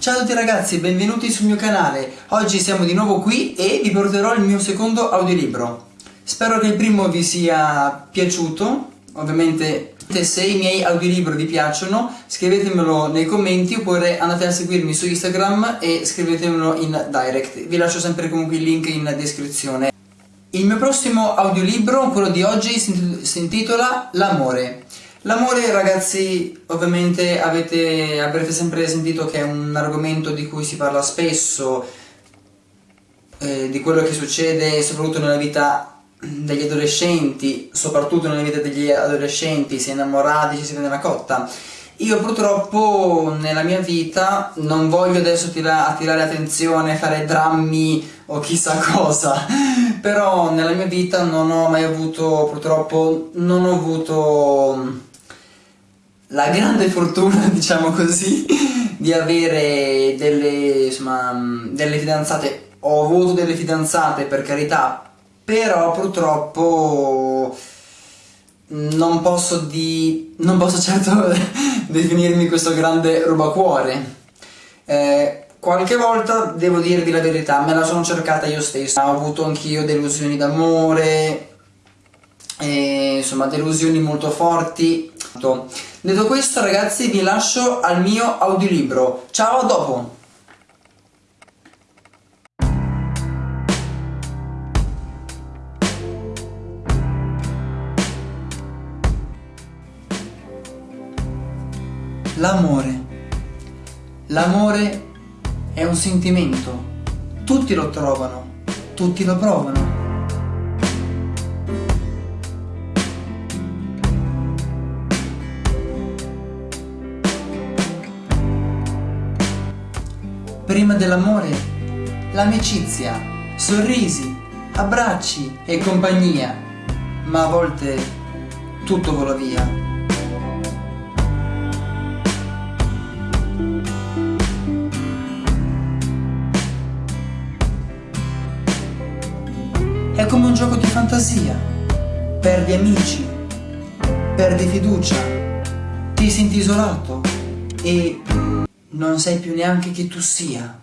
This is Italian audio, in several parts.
Ciao a tutti ragazzi benvenuti sul mio canale. Oggi siamo di nuovo qui e vi porterò il mio secondo audiolibro. Spero che il primo vi sia piaciuto, ovviamente se i miei audiolibri vi piacciono scrivetemelo nei commenti oppure andate a seguirmi su Instagram e scrivetemelo in direct. Vi lascio sempre comunque il link in descrizione. Il mio prossimo audiolibro, quello di oggi, si intitola L'amore. L'amore ragazzi ovviamente avete, avrete sempre sentito che è un argomento di cui si parla spesso, eh, di quello che succede soprattutto nella vita degli adolescenti, soprattutto nella vita degli adolescenti, si è innamorati, ci si vede una cotta. Io purtroppo nella mia vita non voglio adesso tira attirare attenzione, fare drammi o chissà cosa, però nella mia vita non ho mai avuto, purtroppo non ho avuto la grande fortuna, diciamo così, di avere delle, insomma, delle fidanzate. Ho avuto delle fidanzate, per carità, però purtroppo non posso, di, non posso certo definirmi questo grande rubacuore. Eh, qualche volta, devo dirvi la verità, me la sono cercata io stesso. Ho avuto anch'io delusioni d'amore, insomma delusioni molto forti. Detto questo ragazzi vi lascio al mio audiolibro. Ciao a dopo! L'amore. L'amore è un sentimento. Tutti lo trovano, tutti lo provano. Prima dell'amore, l'amicizia, sorrisi, abbracci e compagnia, ma a volte tutto vola via. È come un gioco di fantasia, perdi amici, perdi fiducia, ti senti isolato e non sai più neanche chi tu sia.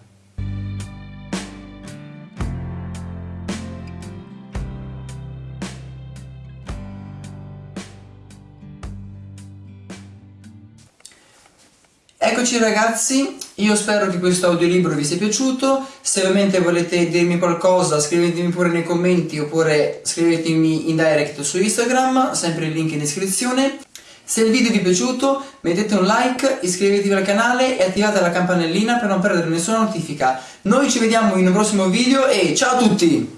Eccoci ragazzi, io spero che questo audiolibro vi sia piaciuto, se ovviamente volete dirmi qualcosa scrivetemi pure nei commenti oppure scrivetemi in direct su Instagram, sempre il link in descrizione. Se il video vi è piaciuto mettete un like, iscrivetevi al canale e attivate la campanellina per non perdere nessuna notifica. Noi ci vediamo in un prossimo video e ciao a tutti!